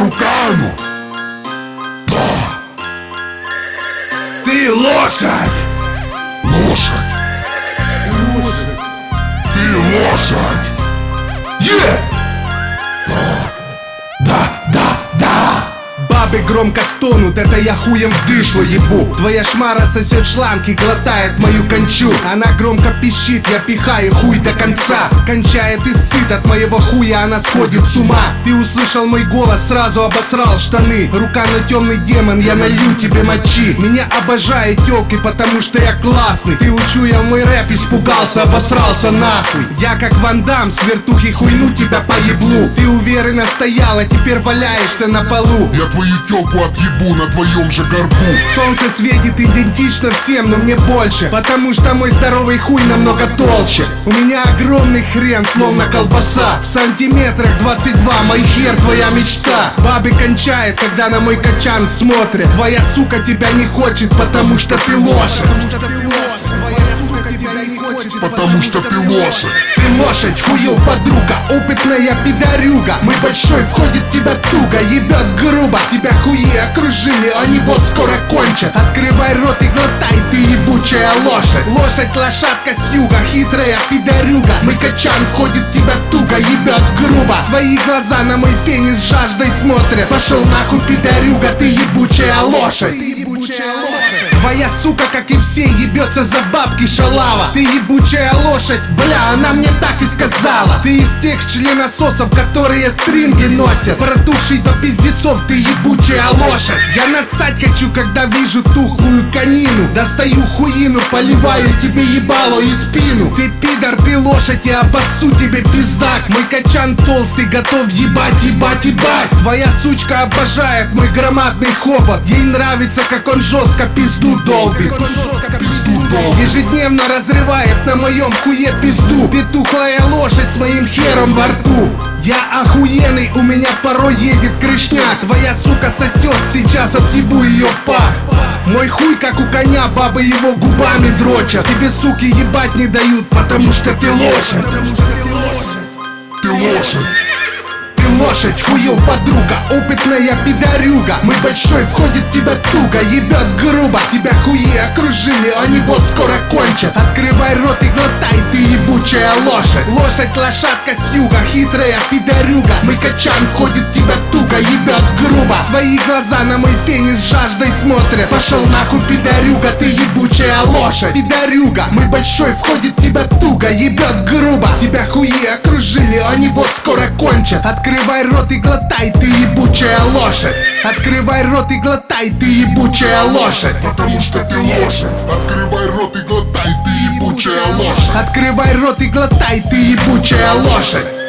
руками. Да. Ты лошадь! Лошадь! Лошадь! Ты лошадь! Е! Бабы громко стонут, это я хуем в дышло ебу. Твоя шмара сосет шланг и глотает мою кончу. Она громко пищит, я пихаю хуй до конца. Кончает и сыт от моего хуя, она сходит с ума. Ты услышал мой голос, сразу обосрал штаны. Рука на темный демон, я налью тебе мочи. Меня обожают телки, потому что я классный. Ты учу я мой рэп, испугался, обосрался нахуй. Я как Ван Дам, с вертухи хуйну тебя по еблу Ты уверенно стояла, теперь валяешься на полу. Я твою тёлку отъебу на твоем же горбу. Солнце светит идентично всем, но мне больше Потому что мой здоровый хуй намного толще. У меня огромный хрен, словно колбаса. В сантиметрах 22, мой хер твоя мечта. Бабы кончает, когда на мой качан смотрят. Твоя сука тебя не хочет, потому что ты лошадь хочет, Потому что ты лошадь. ты лошадь, хуев подруга, опытная пидорюга Мы большой, входит тебя туго, ебет грубо. Тебя хуи окружили, они вот скоро кончат. Открывай рот и глотай, ты ебучая лошадь. Лошадь, лошадка с юга, хитрая пидорюга Мы качан, входит тебя туго, ебет грубо. Твои глаза на мой пенис жаждой смотрят. Пошел нахуй, пидорюга, ты ебучая лошадь. Ты ебучая лошадь Твоя сука, как и все, ебется за бабки шалава. Ты ебучая лошадь, бля, она мне так и сказала. Ты из тех членососов, которые стринги носят. Протухший до пиздецов, ты ебучая лошадь. Я насать хочу, когда вижу тухлую конину. Достаю хуину, поливаю тебе ебало и спину. Ты пидор, ты лошадь, я обоссу тебе пиздак. Мой качан толстый, готов ебать, ебать, ебать. Твоя сучка обожает мой громадный хобот. Ей нравится, как он жестко пизду долбит Пизду долбит. Ежедневно разрывает на моем хуе пизду. Ты тухлая лошадь с моим хером во рту. Я охуенный, у меня порой едет крышня. Твоя сука сосет, сейчас отъебу ее пах. Мой хуй как у коня, бабы его губами дрочат. Тебе суки ебать не дают, потому что ты лошадь. Ты лошадь. Лошадь, хуев подруга, опытная пидорюга. Мы большой, входит тебя туго, ебет грубо. Тебя хуи окружили, они вот скоро кончат. Открывай рот и глотай, ты ебучая лошадь. Лошадь, лошадка с юга, хитрая пидорюга. Мы качан, входит тебя туго, ебет Твои глаза на мой пенис жаждой смотрят. Пошел нахуй, пидорюга, ты ебучая лошадь. Пидорюга, мы большой, входит тебя туго, ебет грубо. Тебя хуи окружили, они вот скоро кончат. Открывай рот и глотай, ты ебучая лошадь. Открывай рот и глотай, ты ебучая лошадь. Потому что ты лошадь. Открывай рот и глотай, ты ебучая лошадь. Открывай рот и глотай, ты ебучая лошадь